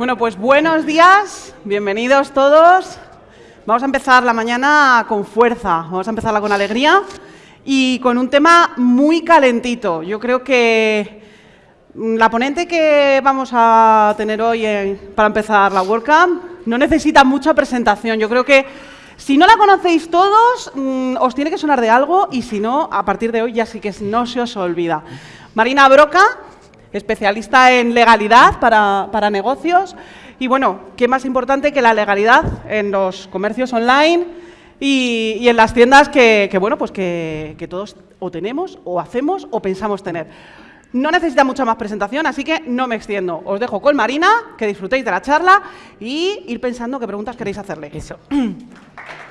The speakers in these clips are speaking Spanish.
Bueno, pues buenos días, bienvenidos todos. Vamos a empezar la mañana con fuerza, vamos a empezarla con alegría y con un tema muy calentito. Yo creo que mm, la ponente que vamos a tener hoy en- para empezar la WordCamp no necesita mucha presentación. Yo creo que si no la conocéis todos, mm, os tiene que sonar de algo y si no, a partir de hoy ya sí que no se os olvida. Marina Broca, especialista en legalidad para, para negocios. Y bueno, ¿qué más importante que la legalidad en los comercios online y, y en las tiendas que, que, bueno, pues que, que todos o tenemos, o hacemos, o pensamos tener? No necesita mucha más presentación, así que no me extiendo. Os dejo con Marina, que disfrutéis de la charla y ir pensando qué preguntas queréis hacerle. Eso.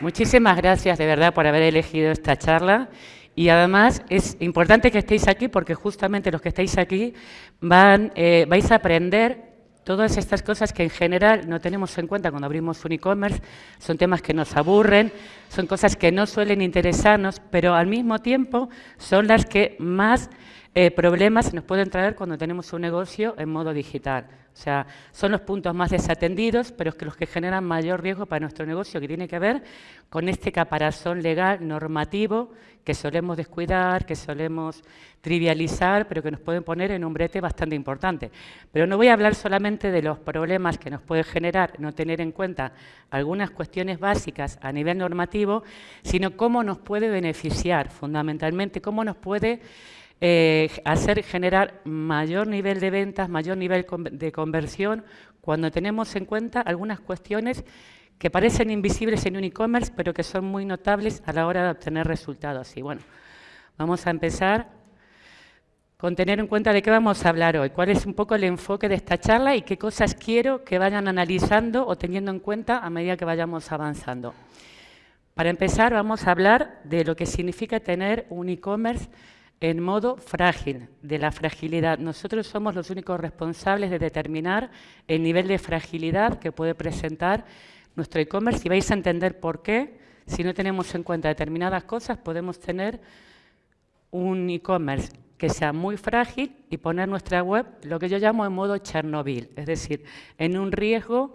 Muchísimas gracias de verdad por haber elegido esta charla. Y además es importante que estéis aquí porque justamente los que estáis aquí van, eh, vais a aprender todas estas cosas que en general no tenemos en cuenta cuando abrimos un e-commerce. Son temas que nos aburren, son cosas que no suelen interesarnos, pero al mismo tiempo son las que más eh, problemas nos pueden traer cuando tenemos un negocio en modo digital. O sea, son los puntos más desatendidos, pero es que los que generan mayor riesgo para nuestro negocio, que tiene que ver con este caparazón legal normativo que solemos descuidar, que solemos trivializar, pero que nos pueden poner en un brete bastante importante. Pero no voy a hablar solamente de los problemas que nos puede generar no tener en cuenta algunas cuestiones básicas a nivel normativo, sino cómo nos puede beneficiar fundamentalmente, cómo nos puede eh, hacer generar mayor nivel de ventas, mayor nivel de conversión, cuando tenemos en cuenta algunas cuestiones que parecen invisibles en un e-commerce, pero que son muy notables a la hora de obtener resultados. Y bueno, vamos a empezar con tener en cuenta de qué vamos a hablar hoy, cuál es un poco el enfoque de esta charla y qué cosas quiero que vayan analizando o teniendo en cuenta a medida que vayamos avanzando. Para empezar, vamos a hablar de lo que significa tener un e-commerce en modo frágil, de la fragilidad. Nosotros somos los únicos responsables de determinar el nivel de fragilidad que puede presentar nuestro e-commerce y vais a entender por qué. Si no tenemos en cuenta determinadas cosas, podemos tener un e-commerce que sea muy frágil y poner nuestra web, lo que yo llamo en modo Chernobyl, es decir, en un riesgo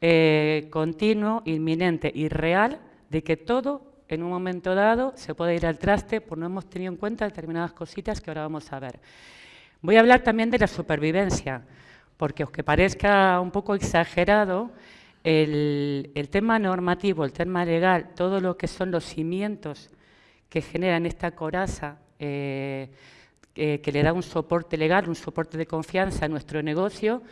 eh, continuo, inminente y real de que todo en un momento dado se puede ir al traste por no hemos tenido en cuenta determinadas cositas que ahora vamos a ver. Voy a hablar también de la supervivencia, porque aunque parezca un poco exagerado, el, tema normativo, el tema legal, todo lo que son los cimientos que generan esta coraza eh, eh, que le da un soporte legal, un soporte de confianza a nuestro negocio,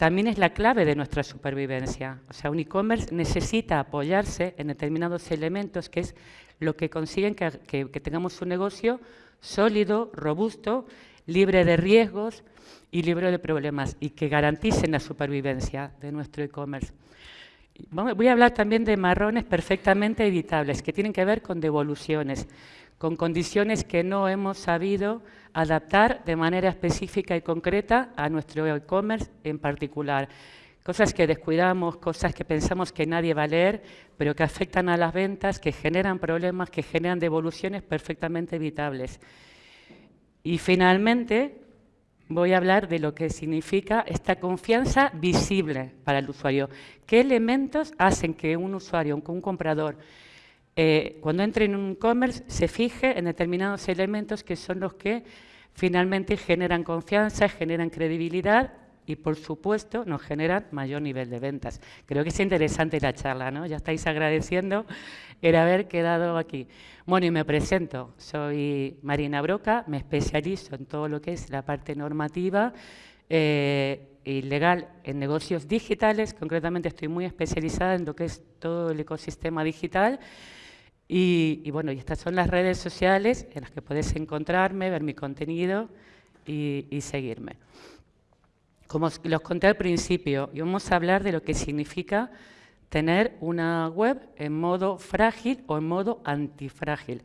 también es la clave de nuestra supervivencia. O sea, un e-commerce necesita apoyarse en determinados elementos que es lo que consiguen que, tengamos un negocio sólido, robusto, libre de riesgos y libre de problemas y que garanticen la supervivencia de nuestro e-commerce. Voy a hablar también de marrones perfectamente evitables, que tienen que ver con devoluciones, con condiciones que no hemos sabido adaptar de manera específica y concreta a nuestro e-commerce en particular. Cosas que descuidamos, cosas que pensamos que nadie va a leer, pero que afectan a las ventas, que generan problemas, que generan devoluciones perfectamente evitables. Y finalmente, voy a hablar de lo que significa esta confianza visible para el usuario. ¿Qué elementos hacen que un usuario, un comprador, eh, cuando entre en un e-commerce, se fije en determinados elementos que son los que finalmente generan confianza, generan credibilidad y, por supuesto, nos generan mayor nivel de ventas. Creo que es interesante la charla, ¿no? Ya estáis agradeciendo el haber quedado aquí. Bueno, y me presento. Soy Marina Broca, me especializo en todo lo que es la parte normativa eh, y legal en negocios digitales. Concretamente estoy muy especializada en lo que es todo el ecosistema digital. Y, y bueno, y estas son las redes sociales en las que podéis encontrarme, ver mi contenido y, y seguirme. Como os los conté al principio, y vamos a hablar de lo que significa tener una web en modo frágil o en modo antifrágil.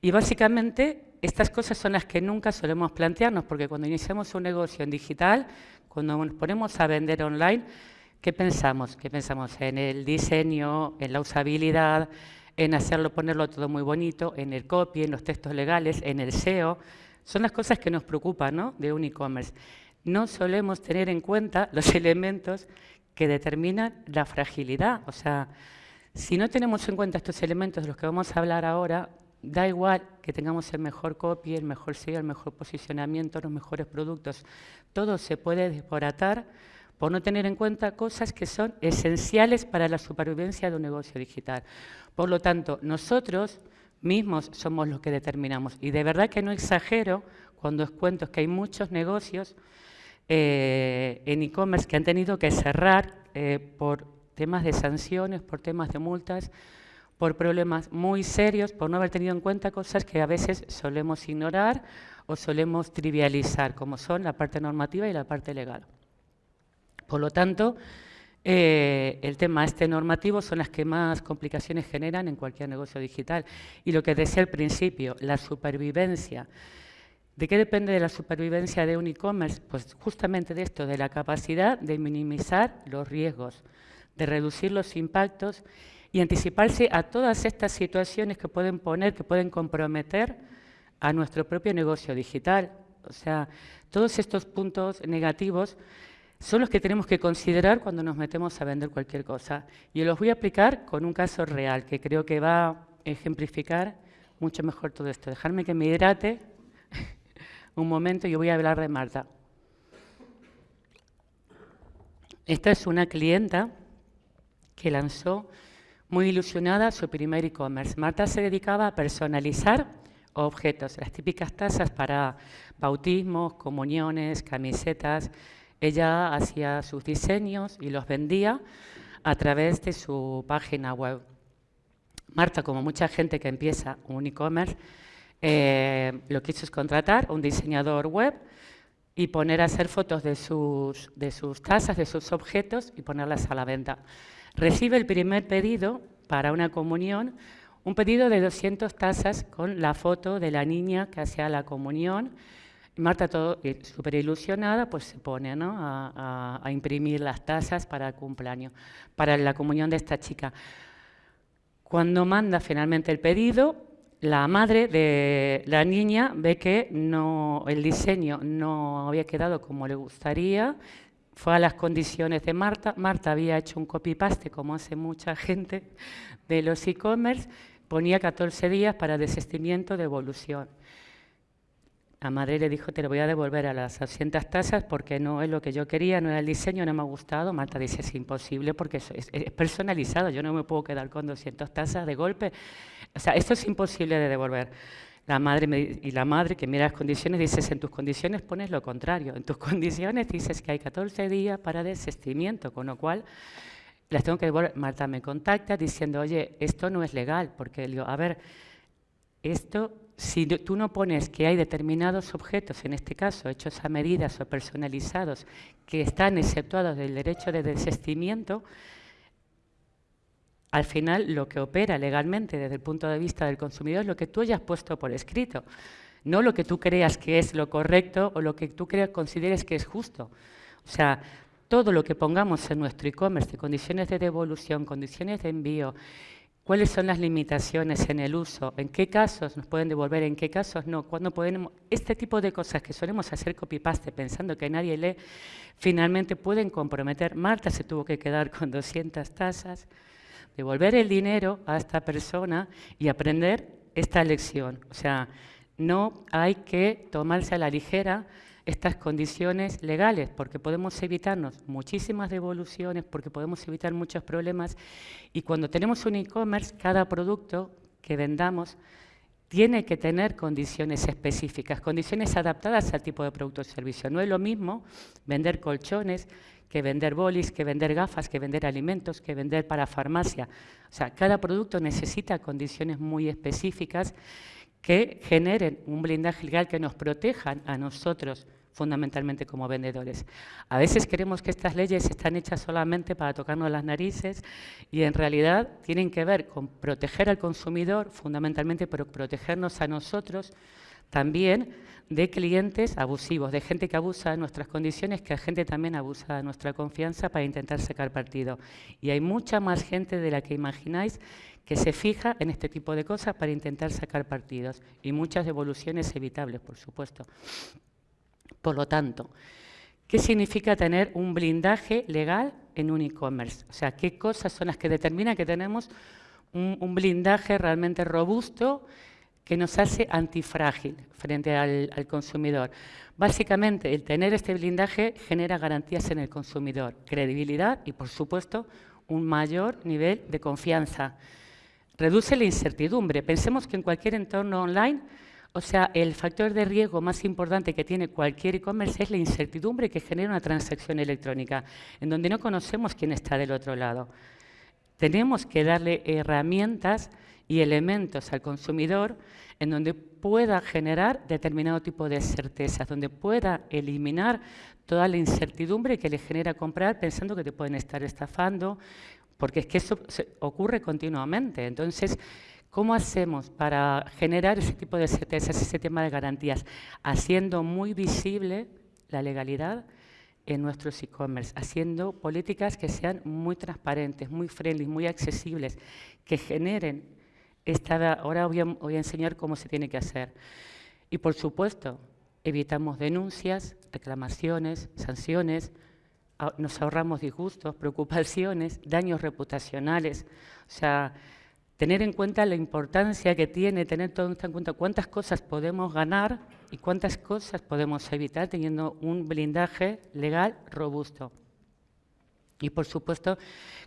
Y básicamente estas cosas son las que nunca solemos plantearnos, porque cuando iniciamos un negocio en digital, cuando nos ponemos a vender online, ¿qué pensamos? ¿Qué pensamos? En el diseño, en la usabilidad, en hacerlo, ponerlo todo muy bonito, en el copy, en los textos legales, en el SEO. Son las cosas que nos preocupan de un e-commerce. No solemos tener en cuenta los elementos que determinan la fragilidad. O sea, si no tenemos en cuenta estos elementos de los que vamos a hablar ahora, da igual que tengamos el mejor copy, el mejor SEO, el mejor posicionamiento, los mejores productos. Todo se puede desbaratar por no tener en cuenta cosas que son esenciales para la supervivencia de un negocio digital. Por lo tanto, nosotros mismos somos los que determinamos. Y de verdad que no exagero cuando os cuento que hay muchos negocios eh, en e-commerce que han tenido que cerrar eh, por temas de sanciones, por temas de multas, por problemas muy serios, por no haber tenido en cuenta cosas que a veces solemos ignorar o solemos trivializar, como son la parte normativa y la parte legal. Por lo tanto, eh, el tema este normativo son las que más complicaciones generan en cualquier negocio digital. Y lo que decía al principio, la supervivencia. ¿De qué depende de la supervivencia de un e-commerce? Pues justamente de esto, de la capacidad de minimizar los riesgos, de reducir los impactos y anticiparse a todas estas situaciones que pueden poner, que pueden comprometer a nuestro propio negocio digital. O sea, todos estos puntos negativos son los que tenemos que considerar cuando nos metemos a vender cualquier cosa. Y los voy a aplicar con un caso real que creo que va a ejemplificar mucho mejor todo esto. Dejarme que me hidrate un momento y yo voy a hablar de Marta. Esta es una clienta que lanzó muy ilusionada su primer e-commerce. Marta se dedicaba a personalizar objetos, las típicas tazas para bautismos, comuniones, camisetas, ella hacía sus diseños y los vendía a través de su página web. Marta, como mucha gente que empieza un e-commerce, eh, lo que hizo es contratar un diseñador web y poner a hacer fotos de sus, de sus tasas, de sus objetos y ponerlas a la venta. Recibe el primer pedido para una comunión, un pedido de 200 tazas con la foto de la niña que hacía la comunión Marta, todo eh, súper ilusionada, pues se pone a, imprimir las tazas para el cumpleaños, para la comunión de esta chica. Cuando manda finalmente el pedido, la madre de la niña ve que no, el diseño no había quedado como le gustaría, fue a las condiciones de Marta. Marta había hecho un copy-paste, como hace mucha gente de los e-commerce, ponía 14 días para desistimiento de evolución. La madre le dijo, te lo voy a devolver a las 200 tasas porque no es lo que yo quería, no era el diseño, no me ha gustado. Marta dice, es imposible porque es, personalizado, yo no me puedo quedar con 200 tasas de golpe. O sea, esto es imposible de devolver. La madre y la madre que mira las condiciones dices, en tus condiciones pones lo contrario. En tus condiciones dices que hay 14 días para desistimiento, con lo cual las tengo que devolver. Marta me contacta diciendo, oye, esto no es legal, porque digo, a ver, esto si tú no pones que hay determinados objetos, en este caso hechos a medidas o personalizados, que están exceptuados del derecho de desistimiento, al final lo que opera legalmente desde el punto de vista del consumidor es lo que tú hayas puesto por escrito, no lo que tú creas que es lo correcto o lo que tú creas, consideres que es justo. O sea, todo lo que pongamos en nuestro e-commerce, condiciones de devolución, condiciones de envío, ¿Cuáles son las limitaciones en el uso? ¿En qué casos nos pueden devolver? ¿En qué casos no? ¿Cuándo podemos? Este tipo de cosas que solemos hacer copy-paste pensando que nadie lee, finalmente pueden comprometer. Marta se tuvo que quedar con 200 tasas, devolver el dinero a esta persona y aprender esta lección. O sea, no hay que tomarse a la ligera estas condiciones legales, porque podemos evitarnos muchísimas devoluciones, porque podemos evitar muchos problemas. Y cuando tenemos un e-commerce, cada producto que vendamos tiene que tener condiciones específicas, condiciones adaptadas al tipo de producto o servicio. No es lo mismo vender colchones que vender bolis, que vender gafas, que vender alimentos, que vender para farmacia. O sea, cada producto necesita condiciones muy específicas que generen un blindaje legal que nos protejan a nosotros fundamentalmente como vendedores. A veces queremos que estas leyes están hechas solamente para tocarnos las narices y en realidad tienen que ver con proteger al consumidor, fundamentalmente, pero protegernos a nosotros también de clientes abusivos, de gente que abusa de nuestras condiciones, que la gente también abusa de nuestra confianza para intentar sacar partido. Y hay mucha más gente de la que imagináis que se fija en este tipo de cosas para intentar sacar partidos. Y muchas devoluciones evitables, por supuesto. Por lo tanto, ¿qué significa tener un blindaje legal en un e-commerce? O sea, ¿qué cosas son las que determinan que tenemos un, un blindaje realmente robusto que nos hace antifrágil frente al, consumidor. Básicamente, el tener este blindaje genera garantías en el consumidor, credibilidad y, por supuesto, un mayor nivel de confianza. Reduce la incertidumbre. Pensemos que en cualquier entorno online, o sea, el factor de riesgo más importante que tiene cualquier e-commerce es la incertidumbre que genera una transacción electrónica, en donde no conocemos quién está del otro lado. Tenemos que darle herramientas y elementos al consumidor en donde pueda generar determinado tipo de certezas, donde pueda eliminar toda la incertidumbre que le genera comprar pensando que te pueden estar estafando, porque es que eso ocurre continuamente. Entonces, ¿cómo hacemos para generar ese tipo de certezas, ese tema de garantías? Haciendo muy visible la legalidad en nuestros e-commerce, haciendo políticas que sean muy transparentes, muy friendly, muy accesibles, que generen ahora voy a, enseñar cómo se tiene que hacer. Y por supuesto, evitamos denuncias, reclamaciones, sanciones, nos ahorramos disgustos, preocupaciones, daños reputacionales. O sea, tener en cuenta la importancia que tiene, tener todo en cuenta cuántas cosas podemos ganar y cuántas cosas podemos evitar teniendo un blindaje legal robusto. Y, por supuesto,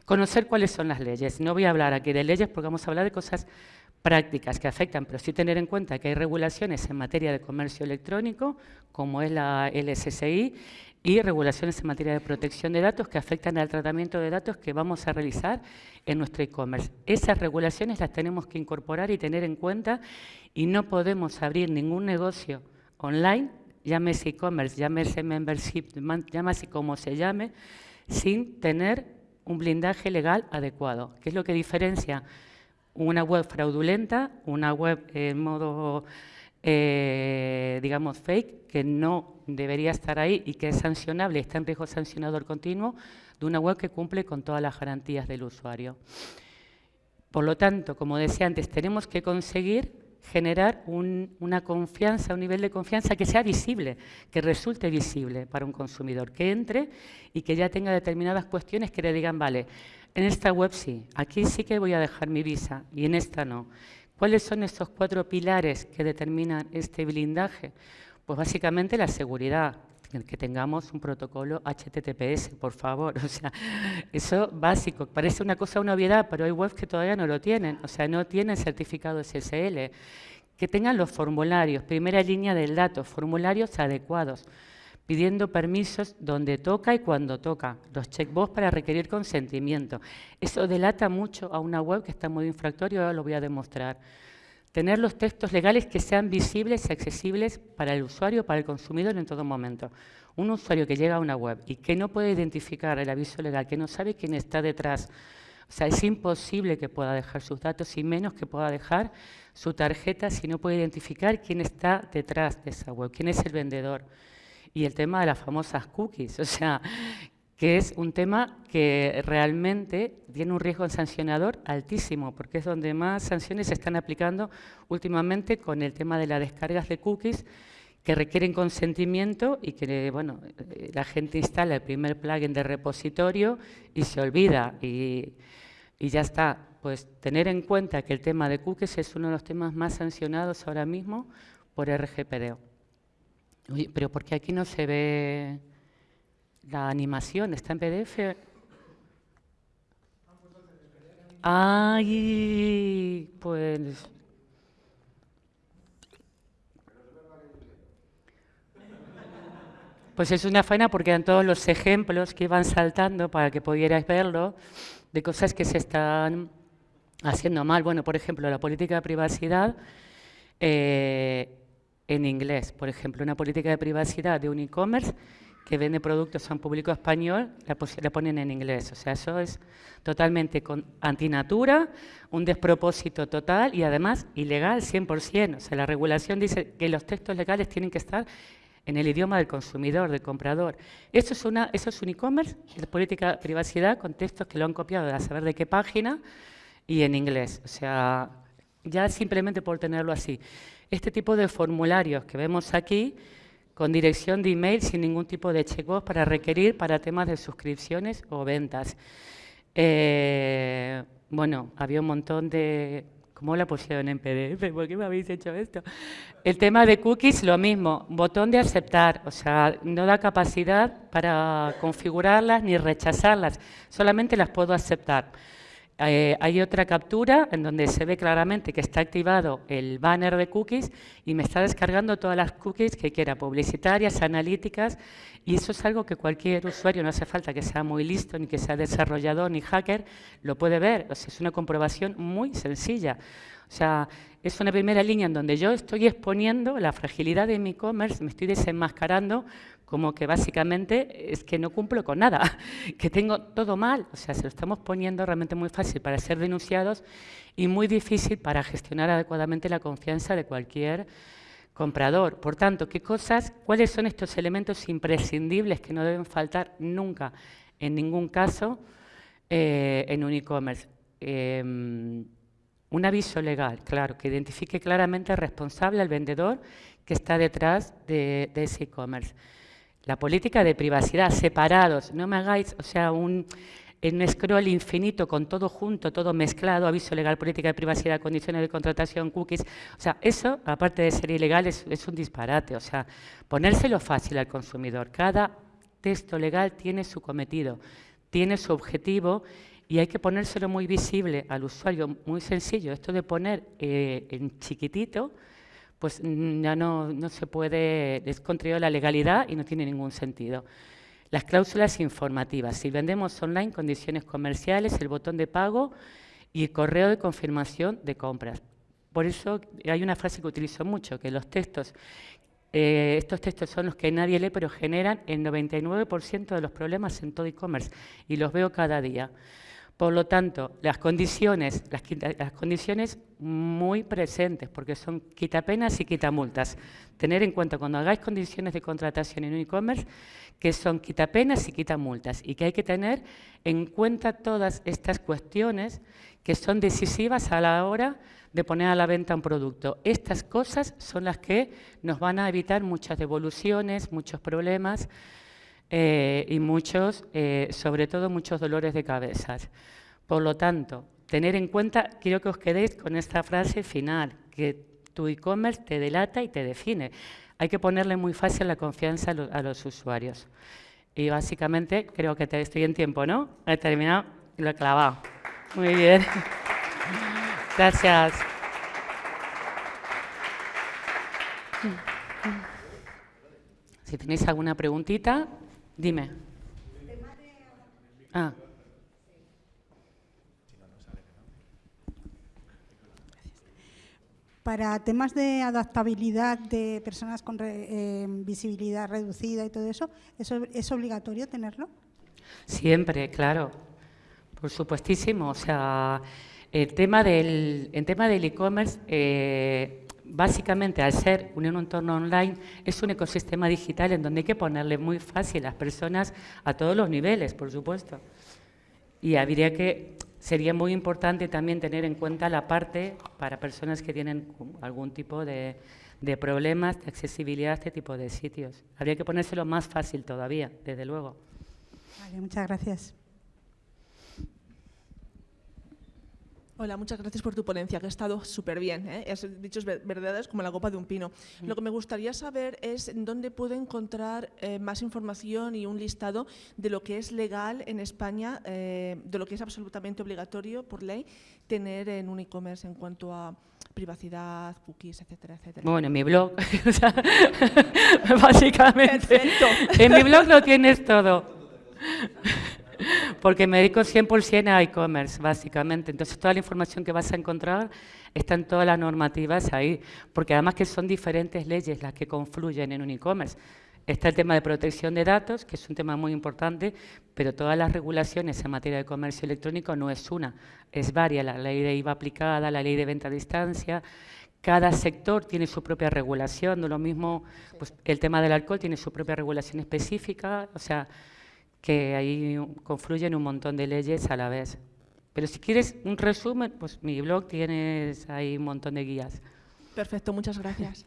conocer cuáles son las leyes. No voy a hablar aquí de leyes porque vamos a hablar de cosas prácticas que afectan, pero sí tener en cuenta que hay regulaciones en materia de comercio electrónico, como es la LSSI, y regulaciones en materia de protección de datos que afectan al tratamiento de datos que vamos a realizar en nuestro e-commerce. Esas regulaciones las tenemos que incorporar y tener en cuenta y no podemos abrir ningún negocio online, llámese e-commerce, llámese membership, llámese como se llame, sin tener un blindaje legal adecuado, que es lo que diferencia una web fraudulenta, una web en modo, eh, digamos, fake, que no debería estar ahí y que es sancionable, está en riesgo sancionador continuo, de una web que cumple con todas las garantías del usuario. Por lo tanto, como decía antes, tenemos que conseguir generar una confianza, un nivel de confianza que sea visible, que resulte visible para un consumidor, que entre y que ya tenga determinadas cuestiones que le digan, vale, en esta web sí, aquí sí que voy a dejar mi visa y en esta no. ¿Cuáles son estos cuatro pilares que determinan este blindaje? Pues básicamente la seguridad, que tengamos un protocolo HTTPS, por favor. O sea, eso básico. Parece una cosa, una obviedad, pero hay webs que todavía no lo tienen. O sea, no tienen certificado SSL. Que tengan los formularios, primera línea del dato, formularios adecuados, pidiendo permisos donde toca y cuando toca, los checkbox para requerir consentimiento. Eso delata mucho a una web que está modo infractorio, ahora lo voy a demostrar. Tener los textos legales que sean visibles y accesibles para el usuario, para el consumidor en todo momento. Un usuario que llega a una web y que no puede identificar el aviso legal, que no sabe quién está detrás, o sea, es imposible que pueda dejar sus datos y menos que pueda dejar su tarjeta si no puede identificar quién está detrás de esa web, quién es el vendedor. Y el tema de las famosas cookies, o sea, que es un tema que realmente tiene un riesgo sancionador altísimo, porque es donde más sanciones se están aplicando últimamente con el tema de las descargas de cookies que requieren consentimiento y que bueno, la gente instala el primer plugin de repositorio y se olvida y, y ya está. Pues tener en cuenta que el tema de cookies es uno de los temas más sancionados ahora mismo por RGPD. pero ¿por qué aquí no se ve la animación está en PDF. Ay, pues... Pues es una faena porque eran todos los ejemplos que iban saltando para que pudierais verlo de cosas que se están haciendo mal. Bueno, por ejemplo, la política de privacidad eh, en inglés. Por ejemplo, una política de privacidad de un e-commerce que vende productos a un público español, la, ponen en inglés. O sea, eso es totalmente con, antinatura, un despropósito total y además ilegal 100%. O sea, la regulación dice que los textos legales tienen que estar en el idioma del consumidor, del comprador. Eso es, una, eso es un e-commerce, es política de privacidad con textos que lo han copiado de a saber de qué página y en inglés. O sea, ya simplemente por tenerlo así. Este tipo de formularios que vemos aquí con dirección de email sin ningún tipo de check-off para requerir para temas de suscripciones o ventas. Eh, bueno, había un montón de... ¿Cómo la pusieron en PDF? ¿Por qué me habéis hecho esto? El tema de cookies, lo mismo, botón de aceptar, o sea, no da capacidad para configurarlas ni rechazarlas, solamente las puedo aceptar. Eh, hay otra captura en donde se ve claramente que está activado el banner de cookies y me está descargando todas las cookies que quiera, publicitarias, analíticas, y eso es algo que cualquier usuario, no hace falta que sea muy listo, ni que sea desarrollador, ni hacker, lo puede ver. Es una comprobación muy sencilla. O sea, es una primera línea en donde yo estoy exponiendo la fragilidad de mi e-commerce, me estoy desenmascarando como que básicamente es que no cumplo con nada, que tengo todo mal. O sea, se lo estamos poniendo realmente muy fácil para ser denunciados y muy difícil para gestionar adecuadamente la confianza de cualquier comprador. Por tanto, ¿qué cosas, cuáles son estos elementos imprescindibles que no deben faltar nunca, en ningún caso, eh, en un e-commerce? Em, un aviso legal, claro, que identifique claramente al responsable, al vendedor que está detrás de, ese e-commerce. La política de privacidad, separados, no me hagáis, o sea, un, un scroll infinito con todo junto, todo mezclado, aviso legal, política de privacidad, condiciones de contratación, cookies. O sea, eso, aparte de ser ilegal, es, es un disparate. O sea, ponérselo fácil al consumidor. Cada texto legal tiene su cometido, tiene su objetivo y hay que ponérselo muy visible al usuario, muy sencillo. Esto de poner eh, en chiquitito, pues ya no, no se puede, es la legalidad y no tiene ningún sentido. Las cláusulas informativas. Si vendemos online, condiciones comerciales, el botón de pago y el correo de confirmación de compras. Por eso hay una frase que utilizo mucho, que los textos, eh, estos textos son los que nadie lee, pero generan el 99% de los problemas en todo e-commerce y los veo cada día. Por lo tanto, las condiciones, las, condiciones muy presentes, porque son quitapenas y quitamultas. Tener en cuenta cuando hagáis condiciones de contratación en e-commerce, que son quitapenas y quitamultas, y que hay que tener en cuenta todas estas cuestiones que son decisivas a la hora de poner a la venta un producto. Estas cosas son las que nos van a evitar muchas devoluciones, muchos problemas, eh, y muchos, eh, sobre todo muchos dolores de cabeza. Por lo tanto, tener en cuenta, quiero que os quedéis con esta frase final, que tu e-commerce te delata y te define. Hay que ponerle muy fácil la confianza a, los usuarios. Y básicamente, creo que te, estoy en tiempo, ¿no? He terminado y lo he clavado. Muy bien. Gracias. Si tenéis alguna preguntita, Dime. Ah. Para temas de adaptabilidad de personas con eh, visibilidad reducida y todo eso, ¿eso ¿es obligatorio tenerlo? Siempre, claro. Por supuestísimo. O sea, el tema del tema del e-commerce eh, básicamente al ser un entorno online es un ecosistema digital en donde hay que ponerle muy fácil a las personas a todos los niveles, por supuesto. Y habría que, sería muy importante también tener en cuenta la parte para personas que tienen algún tipo de, de problemas de accesibilidad a este tipo de sitios. Habría que ponérselo más fácil todavía, desde luego. Vale, muchas gracias. Hola, muchas gracias por tu ponencia, que ha estado súper bien. ¿eh? Has dicho verdades como la copa de un pino. Mm. Lo que me gustaría saber es dónde puedo encontrar eh, más información y un listado de lo que es legal en España, eh, de lo que es absolutamente obligatorio por ley tener en un e-commerce en cuanto a privacidad, cookies, etcétera, etcétera. Bueno, en mi blog, básicamente. En mi blog lo tienes todo porque me dedico 100% a e-commerce, básicamente. Entonces, toda la información que vas a encontrar está en todas las normativas ahí, porque además que son diferentes leyes las que confluyen en un e-commerce. Está el tema de protección de datos, que es un tema muy importante, pero todas las regulaciones en materia de comercio electrónico no es una, es varias. La ley de IVA aplicada, la ley de venta a distancia, cada sector tiene su propia regulación, no lo mismo, pues el tema del alcohol tiene su propia regulación específica, o sea, que ahí confluyen un montón de leyes a la vez. Pero si quieres un resumen, pues mi blog tienes ahí un montón de guías. Perfecto, muchas gracias.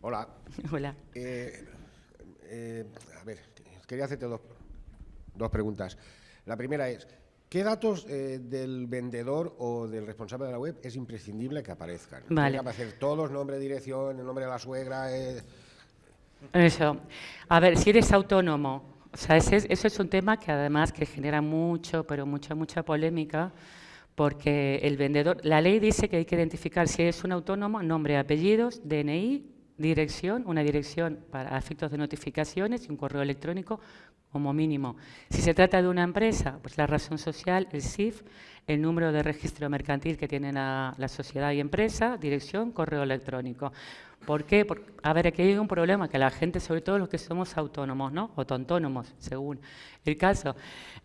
Hola. Hola. Eh, eh, a ver, quería hacerte dos, dos preguntas. La primera es, ¿qué datos eh, del vendedor o del responsable de la web es imprescindible que aparezcan? Vale. Tiene que aparecer todos, nombre, dirección, el nombre de la suegra... Eso. A ver, si eres autónomo, o sea, ese es- eso es un tema que además que genera mucho, pero mucha, mucha polémica, porque el vendedor, la ley dice que hay que identificar si es un autónomo, nombre, apellidos, DNI, dirección, una dirección para efectos de notificaciones y un correo electrónico como mínimo. Si se trata de una empresa, pues la razón social, el CIF, el número de registro mercantil que tiene la sociedad y empresa, dirección, correo electrónico. ¿Por qué? Porque, a ver, aquí hay un problema, que la gente, sobre todo los que somos autónomos, ¿no? O tontónomos, según el caso,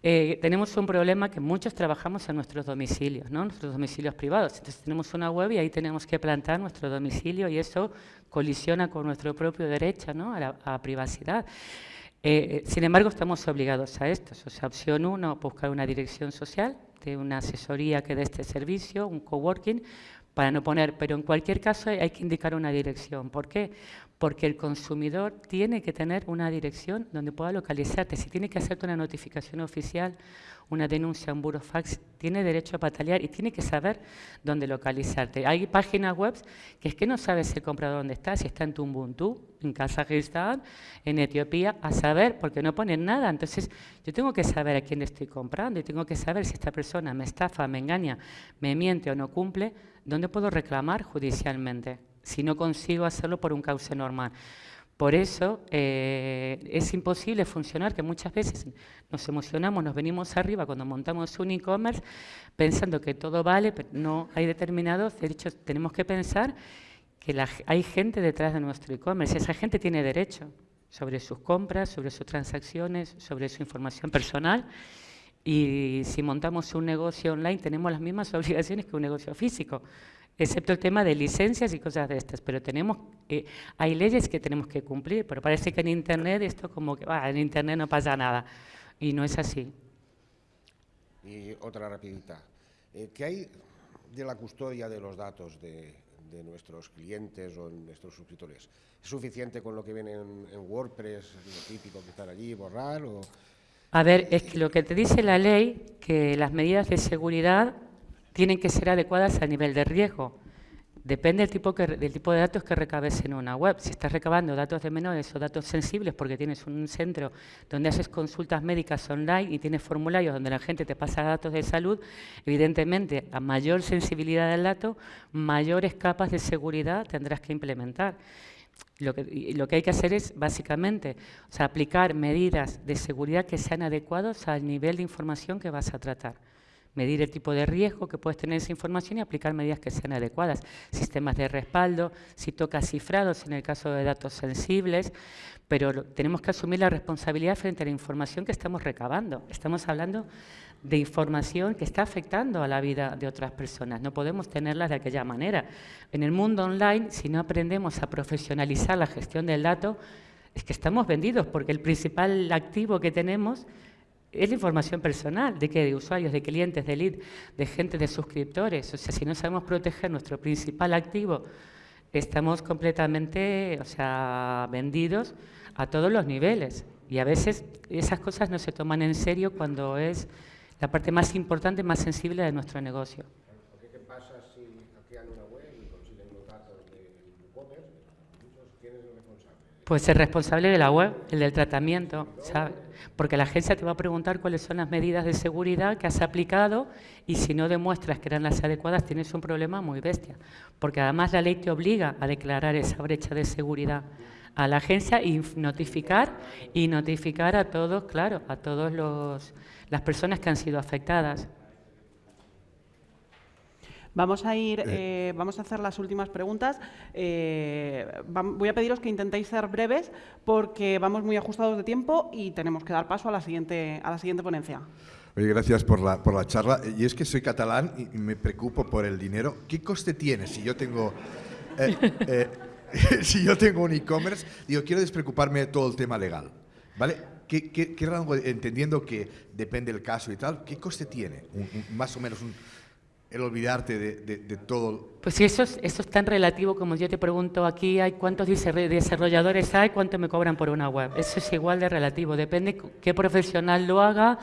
eh, tenemos un problema que muchos trabajamos en nuestros domicilios, ¿no? Nuestros domicilios privados. Entonces tenemos una web y ahí tenemos que plantar nuestro domicilio y eso colisiona con nuestro propio derecho, ¿no? A la privacidad. Eh, sin embargo, estamos obligados a esto. O sea, opción uno, buscar una dirección social de una asesoría que dé este servicio, un coworking, para no poner, pero en cualquier caso hay, que indicar una dirección. ¿Por qué? Porque el consumidor tiene que tener una dirección donde pueda localizarte. Si tiene que hacerte una notificación oficial, una denuncia, un burofax, tiene derecho a patalear y tiene que saber dónde localizarte. Hay páginas web que es que no sabes el comprador dónde está, si está en Tumbuntu, en Kazajistán, en Etiopía, a saber, porque no ponen nada. Entonces, yo tengo que saber a quién estoy comprando y tengo que saber si esta persona me estafa, me engaña, me miente o no cumple, dónde puedo reclamar judicialmente, si no consigo hacerlo por un cauce normal. Por eso eh, es imposible funcionar, que muchas veces nos emocionamos, nos venimos arriba cuando montamos un e-commerce pensando que todo vale, pero no hay determinados derechos. Tenemos que pensar que la hay gente detrás de nuestro e-commerce. Esa gente tiene derecho sobre sus compras, sobre sus transacciones, sobre su información personal. Y si montamos un negocio online tenemos las mismas obligaciones que un negocio físico, excepto el tema de licencias y cosas de estas. Pero tenemos, eh, hay leyes que tenemos que cumplir, pero parece que en Internet esto como que, "Ah, en Internet no pasa nada. Y no es así. Y otra rapidita. Eh, ¿Qué hay de la custodia de los datos de, de nuestros clientes o nuestros suscriptores? ¿Es suficiente con lo que viene en, en WordPress, lo típico que están allí, borrar? O... A ver, es que lo que te dice la ley, que las medidas de seguridad tienen que ser adecuadas a nivel de riesgo. Depende del tipo, que, del tipo de datos que recabes en una web. Si estás recabando datos de menores o datos sensibles porque tienes un centro donde haces consultas médicas online y tienes formularios donde la gente te pasa datos de salud, evidentemente a mayor sensibilidad del dato, mayores capas de seguridad tendrás que implementar. Lo que, hay que hacer es, básicamente, aplicar medidas de seguridad que sean adecuados al nivel de información que vas a tratar. Medir el tipo de riesgo que puedes tener esa información y aplicar medidas que sean adecuadas. Sistemas de respaldo, si toca cifrados en el caso de datos sensibles, pero tenemos que asumir la responsabilidad frente a la información que estamos recabando. Estamos hablando de información que está afectando a la vida de otras personas. No podemos tenerlas de aquella manera. En el mundo online, si no aprendemos a profesionalizar la gestión del dato, es que estamos vendidos, porque el principal activo que tenemos es la información personal, de qué, de usuarios, de clientes, de lead, de gente, de suscriptores. O sea, si no sabemos proteger nuestro principal activo, estamos completamente, o sea, vendidos a todos los niveles. Y a veces esas cosas no se toman en serio cuando es la parte más importante, más sensible de nuestro negocio. ¿Qué pasa si hackean una web y consiguen los datos del? Muchos, ¿Quién es el responsable? Pues el responsable de la web, el del tratamiento, ¿sabe? Porque la agencia te va a preguntar cuáles son las medidas de seguridad que has aplicado y si no demuestras que eran las adecuadas tienes un problema muy bestia. Porque además la ley te obliga a declarar esa brecha de seguridad a la agencia y notificar y notificar a todos, claro, a todos las personas que han sido afectadas. Vamos a ir, eh, vamos a hacer las últimas preguntas. Eh, voy a pediros que intentéis ser breves porque vamos muy ajustados de tiempo y tenemos que dar paso a la siguiente, a la siguiente ponencia. Oye, gracias por la, por la charla. Y es que soy catalán y me preocupo por el dinero. ¿Qué coste tiene si yo tengo... Eh, si yo tengo un e-commerce, digo, quiero despreocuparme de todo el tema legal, ¿vale? ¿Qué, qué, rango, entendiendo que depende del caso y tal, qué coste tiene? más o menos un, el olvidarte de, todo. Pues eso es, eso es tan relativo como yo te pregunto aquí, hay ¿cuántos desarrolladores hay? ¿Cuánto me cobran por una web? Eso es igual de relativo, depende qué profesional lo haga,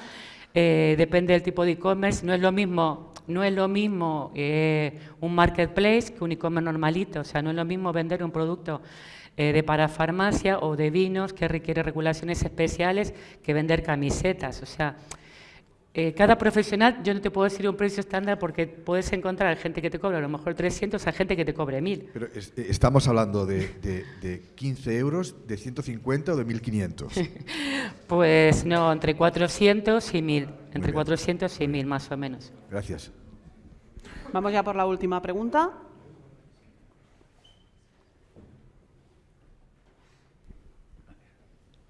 eh, depende del tipo de e-commerce, no es lo mismo, no es lo mismo eh, un marketplace que un e-commerce normalito, o sea, no es lo mismo vender un producto eh, de parafarmacia o de vinos que requiere regulaciones especiales que vender camisetas, o sea, eh, cada profesional, yo no te puedo decir un precio estándar porque puedes encontrar gente que te cobra a lo mejor 300 a gente que te cobre 1000. Pero eh, estamos hablando de, de, 15 euros, de 150 o de 1500. pues no, entre 400 y 1000. Entre 400 y 1000 más o menos. Gracias. Vamos ya por la última pregunta.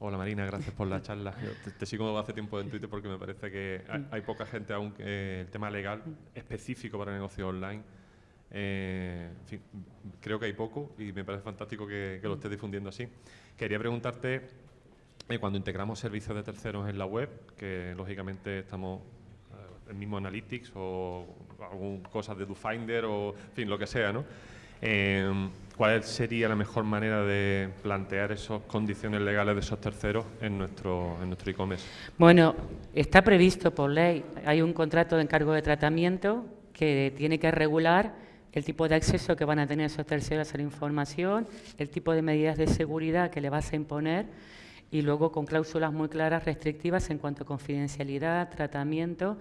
Hola Marina, gracias por la charla. te, sigo hace tiempo en Twitter porque me parece que hay, poca gente aún que el tema legal específico para negocio online. Eh, en fin, creo que hay poco y me parece fantástico que, lo estés difundiendo así. Quería preguntarte, eh, cuando integramos servicios de terceros en la web, que lógicamente estamos en eh, el mismo Analytics o alguna cosa de DoFinder o en fin, lo que sea, ¿no? ¿Cuál sería la mejor manera de plantear esas condiciones legales de esos terceros en nuestro en nuestro e-commerce? Bueno, está previsto por ley. Hay un contrato de encargo de tratamiento que tiene que regular el tipo de acceso que van a tener esos terceros a la información, el tipo de medidas de seguridad que le vas a imponer y luego con cláusulas muy claras restrictivas en cuanto a confidencialidad, tratamiento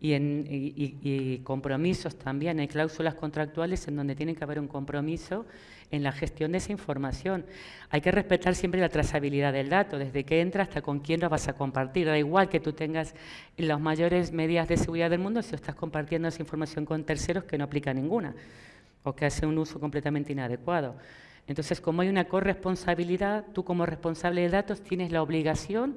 y, en, compromisos también. Hay cláusulas contractuales en donde tiene que haber un compromiso en la gestión de esa información. Hay que respetar siempre la trazabilidad del dato, desde que entra hasta con quién lo vas a compartir. Da igual que tú tengas las mayores medidas de seguridad del mundo si estás compartiendo esa información con terceros que no aplica ninguna o que hace un uso completamente inadecuado. Entonces, como hay una corresponsabilidad, tú como responsable de datos tienes la obligación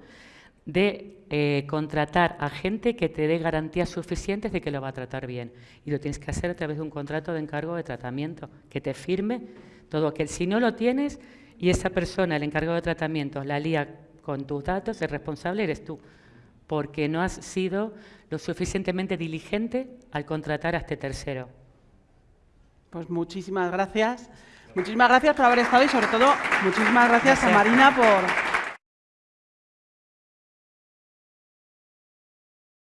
de eh, contratar a gente que te dé garantías suficientes de que lo va a tratar bien. Y lo tienes que hacer a través de un contrato de encargo de tratamiento, que te firme todo aquel. Si no lo tienes y esa persona, el encargado de tratamiento, la lía con tus datos, el responsable eres tú, porque no has sido lo suficientemente diligente al contratar a este tercero. Pues muchísimas gracias. Muchísimas gracias por haber estado y sobre todo muchísimas gracias. a Marina por